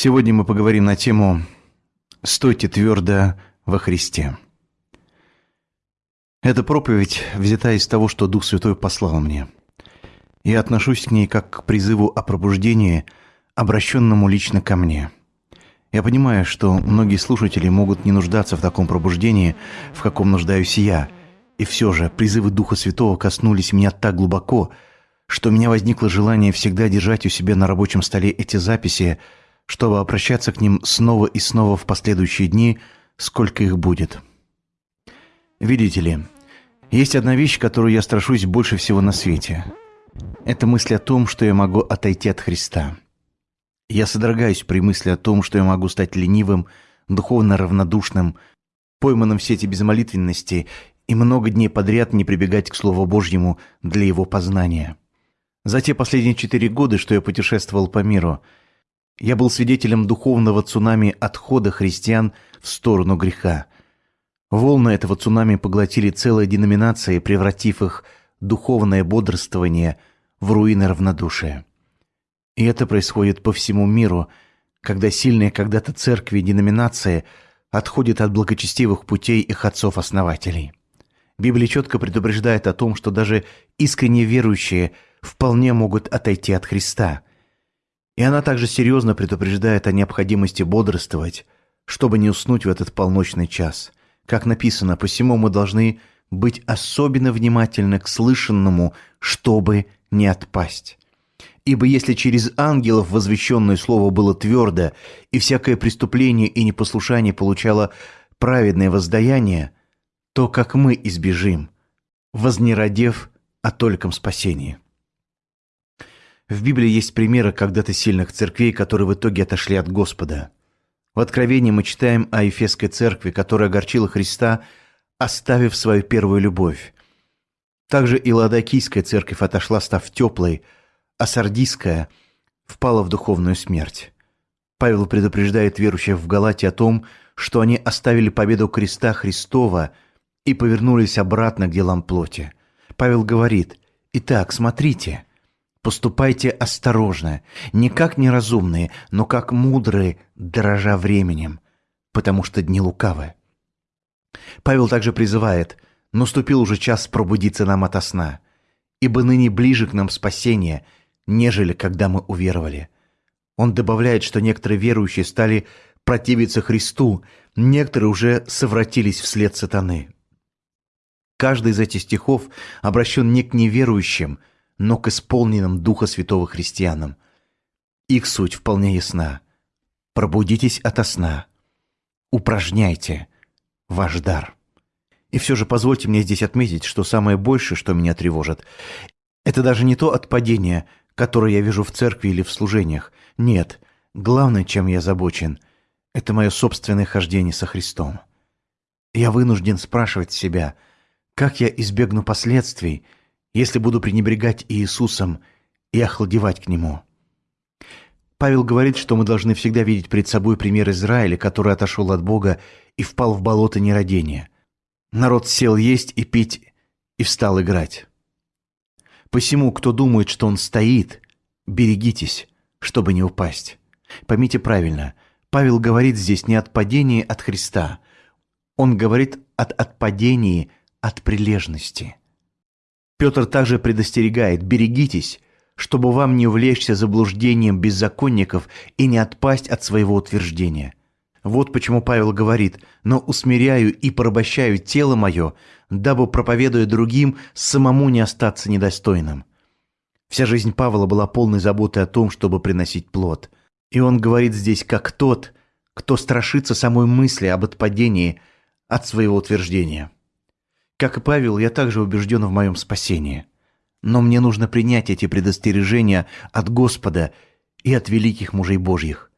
Сегодня мы поговорим на тему «Стойте твердо во Христе». Эта проповедь взята из того, что Дух Святой послал мне. Я отношусь к ней как к призыву о пробуждении, обращенному лично ко мне. Я понимаю, что многие слушатели могут не нуждаться в таком пробуждении, в каком нуждаюсь я, и все же призывы Духа Святого коснулись меня так глубоко, что у меня возникло желание всегда держать у себя на рабочем столе эти записи – чтобы обращаться к ним снова и снова в последующие дни, сколько их будет. Видите ли, есть одна вещь, которую я страшусь больше всего на свете. Это мысль о том, что я могу отойти от Христа. Я содрогаюсь при мысли о том, что я могу стать ленивым, духовно равнодушным, пойманным в сети безмолитвенности и много дней подряд не прибегать к Слову Божьему для его познания. За те последние четыре года, что я путешествовал по миру – я был свидетелем духовного цунами отхода христиан в сторону греха. Волны этого цунами поглотили целые деноминации, превратив их духовное бодрствование в руины равнодушия. И это происходит по всему миру, когда сильные когда-то церкви и деноминации отходят от благочестивых путей их отцов-основателей. Библия четко предупреждает о том, что даже искренне верующие вполне могут отойти от Христа – и она также серьезно предупреждает о необходимости бодрствовать, чтобы не уснуть в этот полночный час. Как написано, посему мы должны быть особенно внимательны к слышанному, чтобы не отпасть. Ибо если через ангелов возвещенное слово было твердо, и всякое преступление и непослушание получало праведное воздаяние, то как мы избежим, вознеродев о тольком спасении. В Библии есть примеры когда-то сильных церквей, которые в итоге отошли от Господа. В Откровении мы читаем о Ефесской церкви, которая огорчила Христа, оставив свою первую любовь. Также и Ладокийская церковь отошла, став теплой, а Сардийская впала в духовную смерть. Павел предупреждает верующих в Галате о том, что они оставили победу креста Христова и повернулись обратно к делам плоти. Павел говорит, «Итак, смотрите, Поступайте осторожно, не как неразумные, но как мудрые, дорожа временем, потому что дни лукавы. Павел также призывает, наступил уже час пробудиться нам ото сна, ибо ныне ближе к нам спасение, нежели когда мы уверовали. Он добавляет, что некоторые верующие стали противиться Христу, некоторые уже совратились вслед сатаны. Каждый из этих стихов обращен не к неверующим – но к исполненным Духа Святого христианам. Их суть вполне ясна. Пробудитесь ото сна. Упражняйте ваш дар. И все же позвольте мне здесь отметить, что самое большее, что меня тревожит, это даже не то отпадение, которое я вижу в церкви или в служениях. Нет, главное, чем я озабочен, это мое собственное хождение со Христом. Я вынужден спрашивать себя, как я избегну последствий – если буду пренебрегать Иисусом и охладевать к Нему. Павел говорит, что мы должны всегда видеть перед собой пример Израиля, который отошел от Бога и впал в болото нерадения. Народ сел есть и пить и встал играть. Посему, кто думает, что он стоит, берегитесь, чтобы не упасть. Поймите правильно, Павел говорит здесь не от падения от Христа, он говорит от отпадения от прилежности. Петр также предостерегает «берегитесь», чтобы вам не увлечься заблуждением беззаконников и не отпасть от своего утверждения. Вот почему Павел говорит «но усмиряю и порабощаю тело мое, дабы, проповедуя другим, самому не остаться недостойным». Вся жизнь Павла была полной заботой о том, чтобы приносить плод. И он говорит здесь как тот, кто страшится самой мысли об отпадении от своего утверждения. Как и Павел, я также убежден в моем спасении. Но мне нужно принять эти предостережения от Господа и от великих мужей Божьих.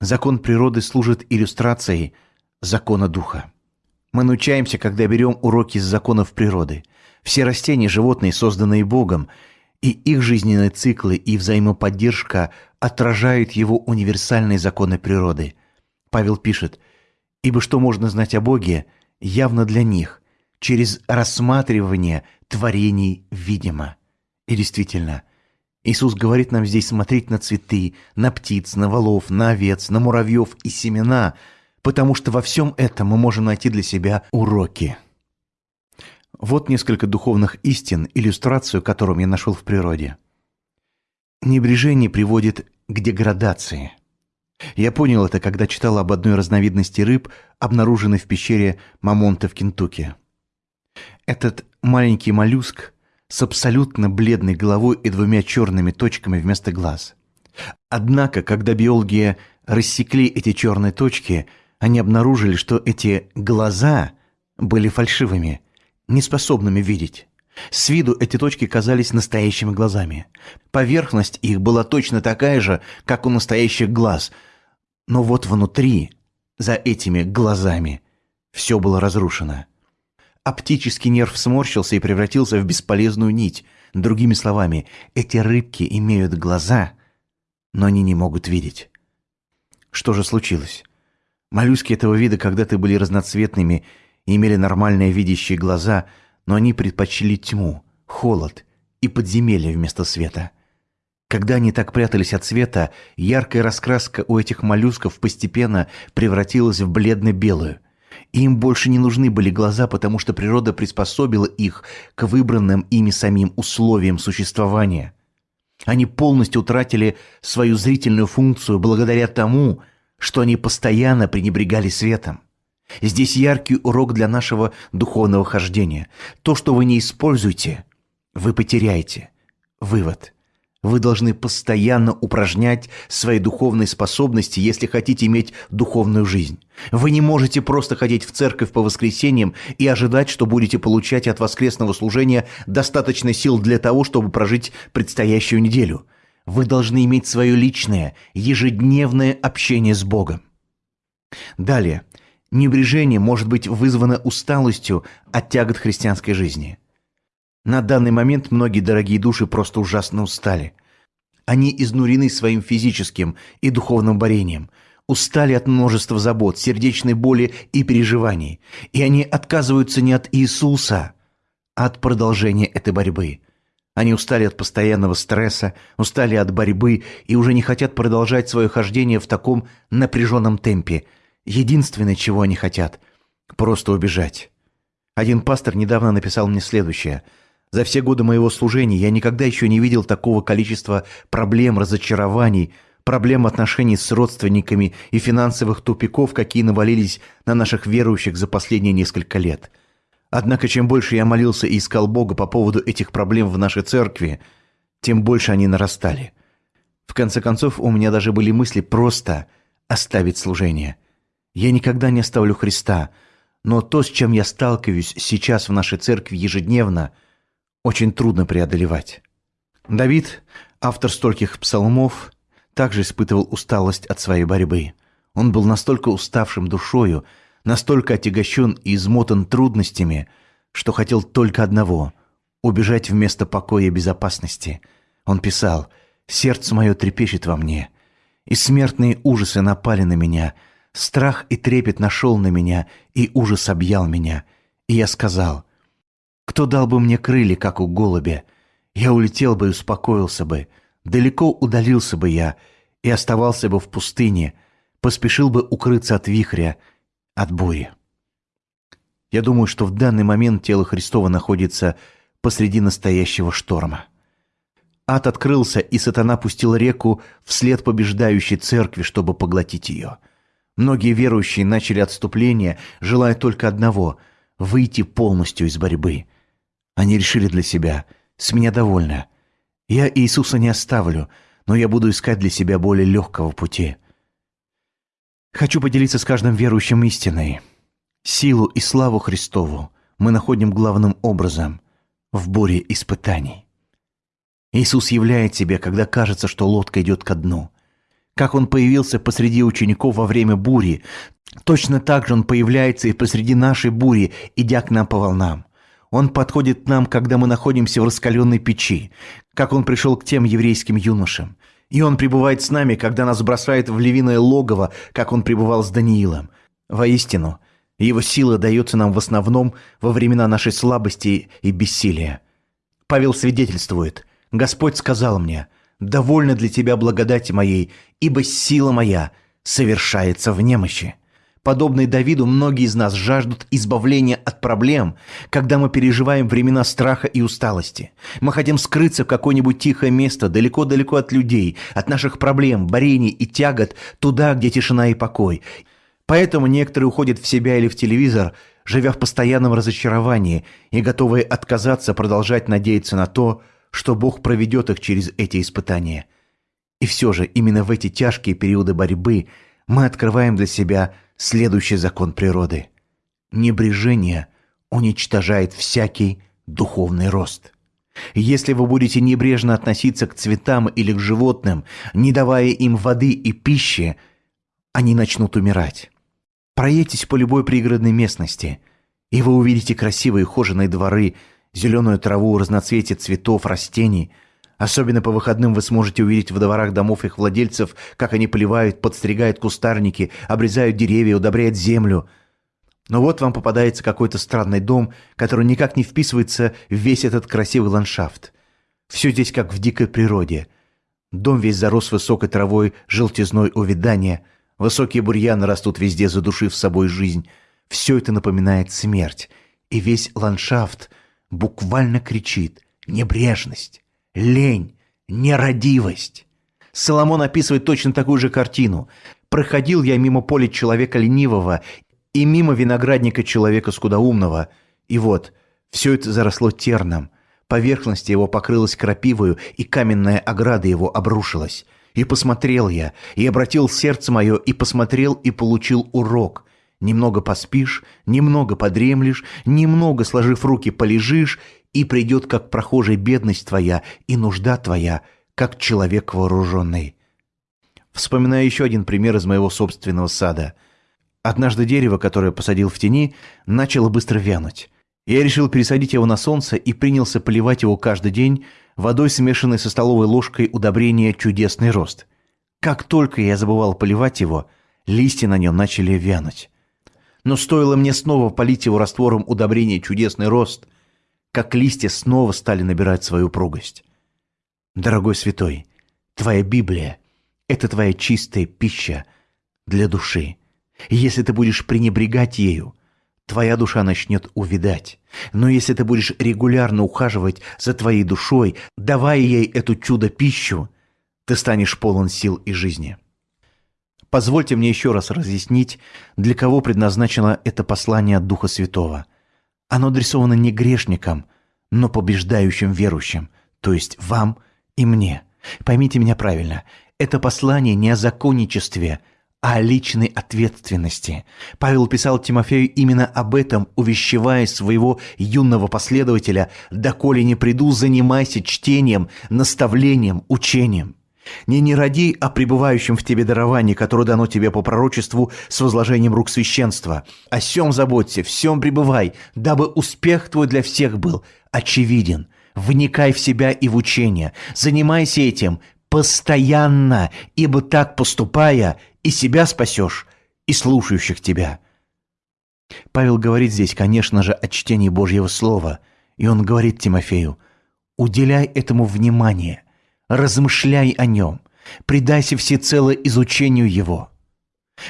Закон природы служит иллюстрацией закона Духа. Мы научаемся, когда берем уроки из законов природы. Все растения, животные, созданные Богом, и их жизненные циклы и взаимоподдержка отражают его универсальные законы природы. Павел пишет, «Ибо что можно знать о Боге, явно для них, через рассматривание творений видимо. И действительно, Иисус говорит нам здесь смотреть на цветы, на птиц, на волов, на овец, на муравьев и семена, потому что во всем этом мы можем найти для себя уроки. Вот несколько духовных истин, иллюстрацию которым я нашел в природе. Небрежение приводит к деградации. Я понял это, когда читал об одной разновидности рыб, обнаруженной в пещере Мамонта в Кентукки. Этот маленький моллюск с абсолютно бледной головой и двумя черными точками вместо глаз. Однако, когда биологи рассекли эти черные точки, они обнаружили, что эти глаза были фальшивыми, неспособными видеть. С виду эти точки казались настоящими глазами. Поверхность их была точно такая же, как у настоящих глаз. Но вот внутри, за этими глазами, все было разрушено. Оптический нерв сморщился и превратился в бесполезную нить. Другими словами, эти рыбки имеют глаза, но они не могут видеть. Что же случилось? Моллюски этого вида когда-то были разноцветными и имели нормальные видящие глаза, но они предпочли тьму, холод и подземелье вместо света. Когда они так прятались от света, яркая раскраска у этих моллюсков постепенно превратилась в бледно-белую – им больше не нужны были глаза, потому что природа приспособила их к выбранным ими самим условиям существования. Они полностью утратили свою зрительную функцию благодаря тому, что они постоянно пренебрегали светом. Здесь яркий урок для нашего духовного хождения. То, что вы не используете, вы потеряете. Вывод – вы должны постоянно упражнять свои духовные способности, если хотите иметь духовную жизнь. Вы не можете просто ходить в церковь по воскресеньям и ожидать, что будете получать от воскресного служения достаточно сил для того, чтобы прожить предстоящую неделю. Вы должны иметь свое личное, ежедневное общение с Богом. Далее. Небрежение может быть вызвано усталостью от тягот христианской жизни – на данный момент многие дорогие души просто ужасно устали. Они изнурены своим физическим и духовным борением, устали от множества забот, сердечной боли и переживаний, и они отказываются не от Иисуса, а от продолжения этой борьбы. Они устали от постоянного стресса, устали от борьбы и уже не хотят продолжать свое хождение в таком напряженном темпе. Единственное, чего они хотят – просто убежать. Один пастор недавно написал мне следующее – за все годы моего служения я никогда еще не видел такого количества проблем, разочарований, проблем отношений с родственниками и финансовых тупиков, какие навалились на наших верующих за последние несколько лет. Однако чем больше я молился и искал Бога по поводу этих проблем в нашей церкви, тем больше они нарастали. В конце концов, у меня даже были мысли просто оставить служение. Я никогда не оставлю Христа, но то, с чем я сталкиваюсь сейчас в нашей церкви ежедневно – очень трудно преодолевать. Давид, автор стольких псалмов, также испытывал усталость от своей борьбы. Он был настолько уставшим душою, настолько отягощен и измотан трудностями, что хотел только одного – убежать вместо покоя и безопасности. Он писал «Сердце мое трепещет во мне, и смертные ужасы напали на меня, страх и трепет нашел на меня, и ужас объял меня. И я сказал, кто дал бы мне крылья, как у голубя? Я улетел бы и успокоился бы. Далеко удалился бы я и оставался бы в пустыне, поспешил бы укрыться от вихря, от бури. Я думаю, что в данный момент тело Христова находится посреди настоящего шторма. Ад открылся, и сатана пустил реку вслед побеждающей церкви, чтобы поглотить ее. Многие верующие начали отступление, желая только одного – выйти полностью из борьбы – они решили для себя «С меня довольно. Я Иисуса не оставлю, но я буду искать для себя более легкого пути». Хочу поделиться с каждым верующим истиной. Силу и славу Христову мы находим главным образом в буре испытаний. Иисус являет себя, когда кажется, что лодка идет ко дну. Как Он появился посреди учеников во время бури, точно так же Он появляется и посреди нашей бури, идя к нам по волнам. Он подходит к нам, когда мы находимся в раскаленной печи, как он пришел к тем еврейским юношам. И он пребывает с нами, когда нас бросает в львиное логово, как он пребывал с Даниилом. Воистину, его сила дается нам в основном во времена нашей слабости и бессилия. Павел свидетельствует, Господь сказал мне, «Довольно для тебя благодати моей, ибо сила моя совершается в немощи». Подобные Давиду, многие из нас жаждут избавления от проблем, когда мы переживаем времена страха и усталости. Мы хотим скрыться в какое-нибудь тихое место, далеко-далеко от людей, от наших проблем, борений и тягот, туда, где тишина и покой. Поэтому некоторые уходят в себя или в телевизор, живя в постоянном разочаровании и готовые отказаться продолжать надеяться на то, что Бог проведет их через эти испытания. И все же именно в эти тяжкие периоды борьбы мы открываем для себя – следующий закон природы. Небрежение уничтожает всякий духовный рост. Если вы будете небрежно относиться к цветам или к животным, не давая им воды и пищи, они начнут умирать. Проедьтесь по любой пригородной местности, и вы увидите красивые ухоженные дворы, зеленую траву, разноцветие цветов, растений – Особенно по выходным вы сможете увидеть в дворах домов их владельцев, как они поливают, подстригают кустарники, обрезают деревья, удобряют землю. Но вот вам попадается какой-то странный дом, который никак не вписывается в весь этот красивый ландшафт. Все здесь как в дикой природе. Дом весь зарос высокой травой, желтизной увядания. Высокие бурьяны растут везде, задушив собой жизнь. Все это напоминает смерть. И весь ландшафт буквально кричит «Небрежность! Лень, нерадивость. Соломон описывает точно такую же картину. «Проходил я мимо поля человека ленивого и мимо виноградника человека скудоумного, и вот, все это заросло терном, поверхность его покрылась крапивою, и каменная ограда его обрушилась. И посмотрел я, и обратил сердце мое, и посмотрел, и получил урок. Немного поспишь, немного подремлешь, немного, сложив руки, полежишь, и придет как прохожий бедность твоя и нужда твоя, как человек вооруженный. Вспоминаю еще один пример из моего собственного сада. Однажды дерево, которое посадил в тени, начало быстро вянуть. Я решил пересадить его на солнце и принялся поливать его каждый день водой, смешанной со столовой ложкой удобрения «Чудесный рост». Как только я забывал поливать его, листья на нем начали вянуть. Но стоило мне снова полить его раствором удобрения «Чудесный рост», как листья снова стали набирать свою упругость. Дорогой святой, твоя Библия – это твоя чистая пища для души. И если ты будешь пренебрегать ею, твоя душа начнет увидать. Но если ты будешь регулярно ухаживать за твоей душой, давая ей эту чудо-пищу, ты станешь полон сил и жизни. Позвольте мне еще раз разъяснить, для кого предназначено это послание от Духа Святого – оно адресовано не грешникам, но побеждающим верующим, то есть вам и мне. Поймите меня правильно, это послание не о законничестве, а о личной ответственности. Павел писал Тимофею именно об этом, увещевая своего юного последователя «Доколе не приду, занимайся чтением, наставлением, учением». Не не ради о пребывающем в тебе даровании, которое дано тебе по пророчеству с возложением рук священства. О сем заботься, всем пребывай, дабы успех твой для всех был очевиден. Вникай в себя и в учение, занимайся этим постоянно, ибо так поступая, и себя спасешь, и слушающих тебя». Павел говорит здесь, конечно же, о чтении Божьего Слова, и он говорит Тимофею, «Уделяй этому внимание» размышляй о нем, предайся всецело изучению его.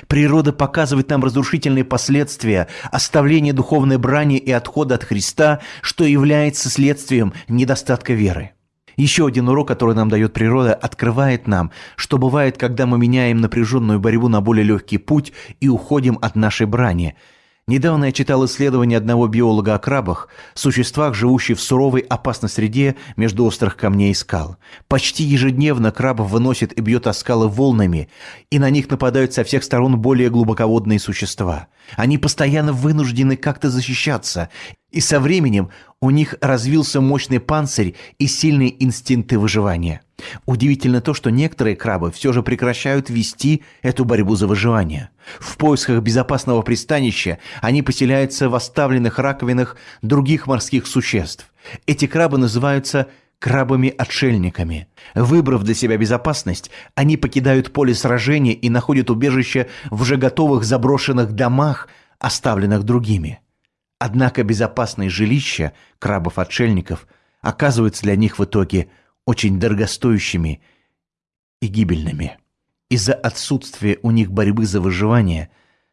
Природа показывает нам разрушительные последствия оставления духовной брани и отхода от Христа, что является следствием недостатка веры. Еще один урок, который нам дает природа, открывает нам, что бывает, когда мы меняем напряженную борьбу на более легкий путь и уходим от нашей брани – Недавно я читал исследование одного биолога о крабах, существах, живущих в суровой опасной среде между острых камней и скал. Почти ежедневно крабов выносит и бьет о скалы волнами, и на них нападают со всех сторон более глубоководные существа. Они постоянно вынуждены как-то защищаться, и со временем у них развился мощный панцирь и сильные инстинкты выживания. Удивительно то, что некоторые крабы все же прекращают вести эту борьбу за выживание. В поисках безопасного пристанища они поселяются в оставленных раковинах других морских существ. Эти крабы называются крабами-отшельниками. Выбрав для себя безопасность, они покидают поле сражения и находят убежище в уже готовых заброшенных домах, оставленных другими. Однако безопасное жилище крабов-отшельников оказывается для них в итоге очень дорогостоящими и гибельными. Из-за отсутствия у них борьбы за выживание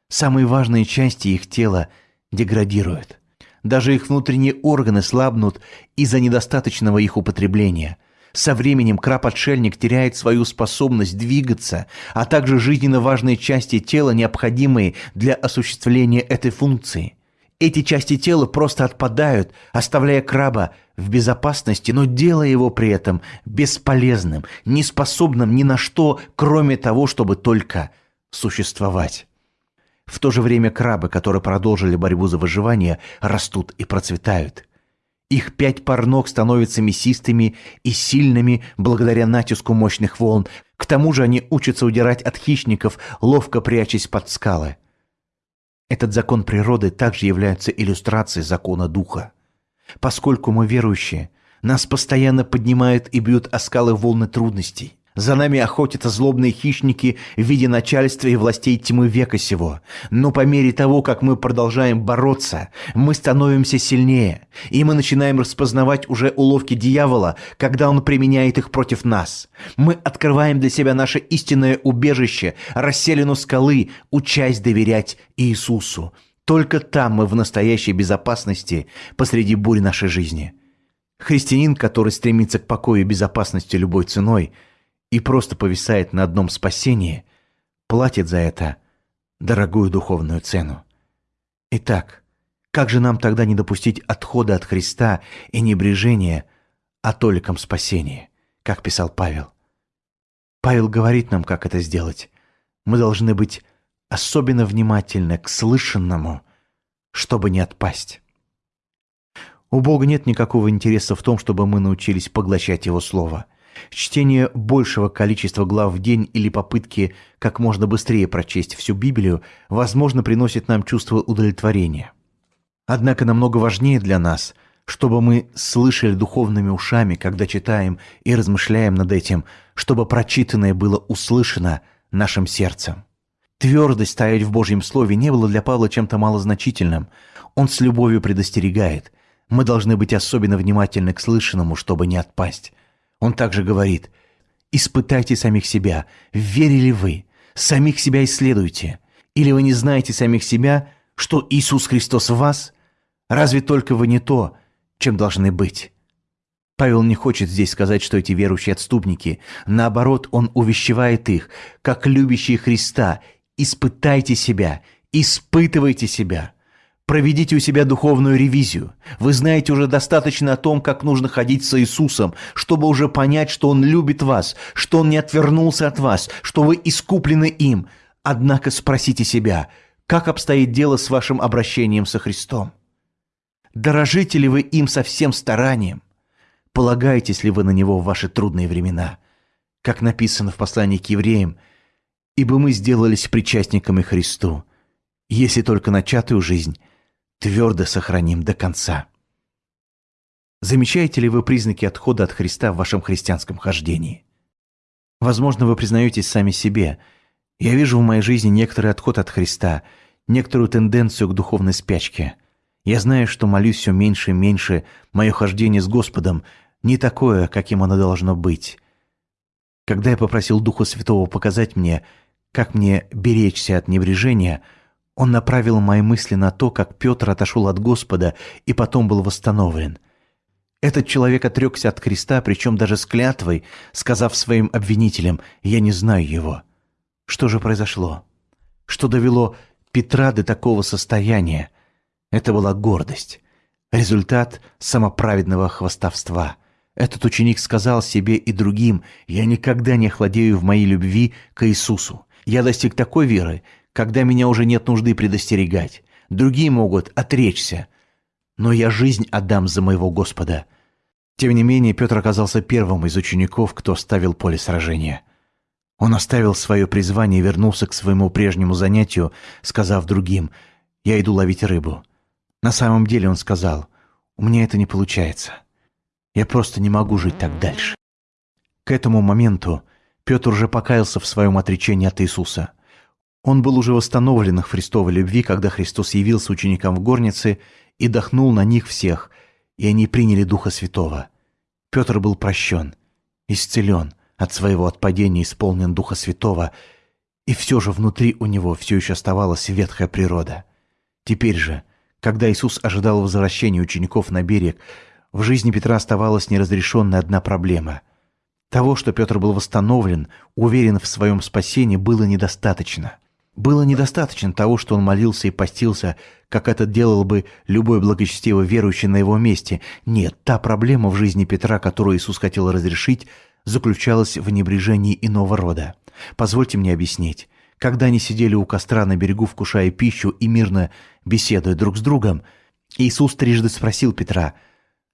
самые важные части их тела деградируют. Даже их внутренние органы слабнут из-за недостаточного их употребления. Со временем краб-отшельник теряет свою способность двигаться, а также жизненно важные части тела, необходимые для осуществления этой функции. Эти части тела просто отпадают, оставляя краба в безопасности, но делая его при этом бесполезным, неспособным ни на что, кроме того, чтобы только существовать. В то же время крабы, которые продолжили борьбу за выживание, растут и процветают. Их пять пар ног становятся мясистыми и сильными благодаря натиску мощных волн. К тому же они учатся удирать от хищников, ловко прячась под скалы. Этот закон природы также является иллюстрацией закона духа. Поскольку мы верующие, нас постоянно поднимают и бьют о скалы волны трудностей. За нами охотятся злобные хищники в виде начальства и властей тьмы века сего. Но по мере того, как мы продолжаем бороться, мы становимся сильнее, и мы начинаем распознавать уже уловки дьявола, когда он применяет их против нас. Мы открываем для себя наше истинное убежище, расселину скалы, учась доверять Иисусу. Только там мы в настоящей безопасности посреди бури нашей жизни. Христианин, который стремится к покою и безопасности любой ценой – и просто повисает на одном спасении, платит за это дорогую духовную цену. Итак, как же нам тогда не допустить отхода от Христа и небрежения о толиком спасении, как писал Павел? Павел говорит нам, как это сделать. Мы должны быть особенно внимательны к слышанному, чтобы не отпасть. У Бога нет никакого интереса в том, чтобы мы научились поглощать Его Слово – Чтение большего количества глав в день или попытки как можно быстрее прочесть всю Библию, возможно, приносит нам чувство удовлетворения. Однако намного важнее для нас, чтобы мы слышали духовными ушами, когда читаем и размышляем над этим, чтобы прочитанное было услышано нашим сердцем. Твердость стоять в Божьем Слове не было для Павла чем-то малозначительным. Он с любовью предостерегает. Мы должны быть особенно внимательны к слышанному, чтобы не отпасть. Он также говорит, «Испытайте самих себя, верили вы, самих себя исследуйте. Или вы не знаете самих себя, что Иисус Христос в вас? Разве только вы не то, чем должны быть?» Павел не хочет здесь сказать, что эти верующие отступники. Наоборот, он увещевает их, как любящие Христа. «Испытайте себя, испытывайте себя». Проведите у себя духовную ревизию. Вы знаете уже достаточно о том, как нужно ходить с Иисусом, чтобы уже понять, что Он любит вас, что Он не отвернулся от вас, что вы искуплены им. Однако спросите себя, как обстоит дело с вашим обращением со Христом? Дорожите ли вы им со всем старанием? Полагаетесь ли вы на Него в ваши трудные времена? Как написано в послании к евреям, «Ибо мы сделались причастниками Христу, если только начатую жизнь – твердо сохраним до конца. Замечаете ли вы признаки отхода от Христа в вашем христианском хождении? Возможно, вы признаетесь сами себе. Я вижу в моей жизни некоторый отход от Христа, некоторую тенденцию к духовной спячке. Я знаю, что молюсь все меньше и меньше, мое хождение с Господом не такое, каким оно должно быть. Когда я попросил Духа Святого показать мне, как мне беречься от небрежения – он направил мои мысли на то, как Петр отошел от Господа и потом был восстановлен. Этот человек отрекся от креста, причем даже с клятвой, сказав своим обвинителям «Я не знаю его». Что же произошло? Что довело Петра до такого состояния? Это была гордость. Результат самоправедного хвастовства. Этот ученик сказал себе и другим «Я никогда не охладею в моей любви к Иисусу. Я достиг такой веры, когда меня уже нет нужды предостерегать. Другие могут отречься, но я жизнь отдам за моего Господа». Тем не менее, Петр оказался первым из учеников, кто оставил поле сражения. Он оставил свое призвание и вернулся к своему прежнему занятию, сказав другим «Я иду ловить рыбу». На самом деле он сказал «У меня это не получается. Я просто не могу жить так дальше». К этому моменту Петр уже покаялся в своем отречении от Иисуса. Он был уже восстановлен в Христовой любви, когда Христос явился ученикам в горнице и дохнул на них всех, и они приняли Духа Святого. Петр был прощен, исцелен, от своего отпадения исполнен Духа Святого, и все же внутри у него все еще оставалась ветхая природа. Теперь же, когда Иисус ожидал возвращения учеников на берег, в жизни Петра оставалась неразрешенная одна проблема. Того, что Петр был восстановлен, уверен в своем спасении, было недостаточно. Было недостаточно того, что он молился и постился, как это делал бы любой благочестивый верующий на его месте. Нет, та проблема в жизни Петра, которую Иисус хотел разрешить, заключалась в небрежении иного рода. Позвольте мне объяснить. Когда они сидели у костра на берегу, вкушая пищу и мирно беседуя друг с другом, Иисус трижды спросил Петра,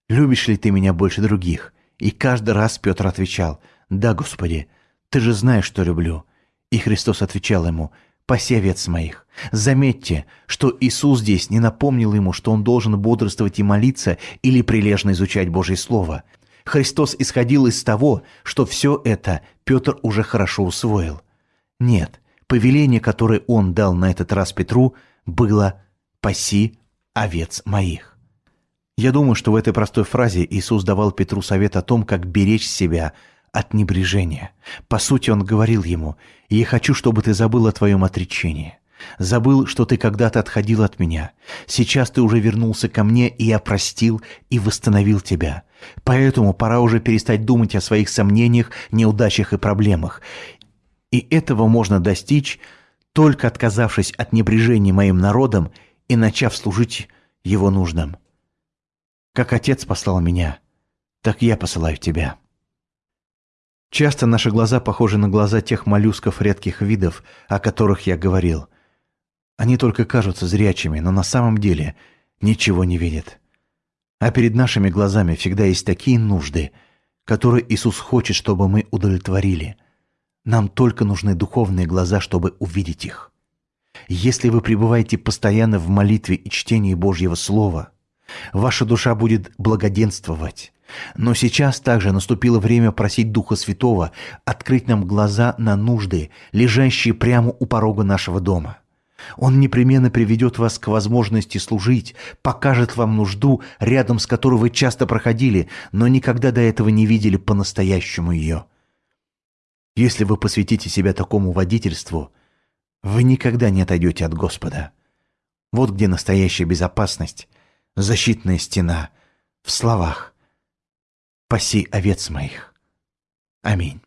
«Любишь ли ты меня больше других?» И каждый раз Петр отвечал, «Да, Господи, ты же знаешь, что люблю». И Христос отвечал ему, «Паси овец моих». Заметьте, что Иисус здесь не напомнил ему, что он должен бодрствовать и молиться или прилежно изучать Божье Слово. Христос исходил из того, что все это Петр уже хорошо усвоил. Нет, повеление, которое он дал на этот раз Петру, было «паси овец моих». Я думаю, что в этой простой фразе Иисус давал Петру совет о том, как беречь себя от небрежения. По сути, он говорил ему, «Я хочу, чтобы ты забыл о твоем отречении. Забыл, что ты когда-то отходил от меня. Сейчас ты уже вернулся ко мне, и я простил и восстановил тебя. Поэтому пора уже перестать думать о своих сомнениях, неудачах и проблемах. И этого можно достичь, только отказавшись от небрежения моим народом и начав служить его нуждам. Как Отец послал меня, так я посылаю тебя. Часто наши глаза похожи на глаза тех моллюсков редких видов, о которых я говорил. Они только кажутся зрячими, но на самом деле ничего не видят. А перед нашими глазами всегда есть такие нужды, которые Иисус хочет, чтобы мы удовлетворили. Нам только нужны духовные глаза, чтобы увидеть их. Если вы пребываете постоянно в молитве и чтении Божьего Слова, ваша душа будет благоденствовать. Но сейчас также наступило время просить Духа Святого открыть нам глаза на нужды, лежащие прямо у порога нашего дома. Он непременно приведет вас к возможности служить, покажет вам нужду, рядом с которой вы часто проходили, но никогда до этого не видели по-настоящему ее. Если вы посвятите себя такому водительству, вы никогда не отойдете от Господа. Вот где настоящая безопасность, защитная стена, в словах «Паси овец моих». Аминь.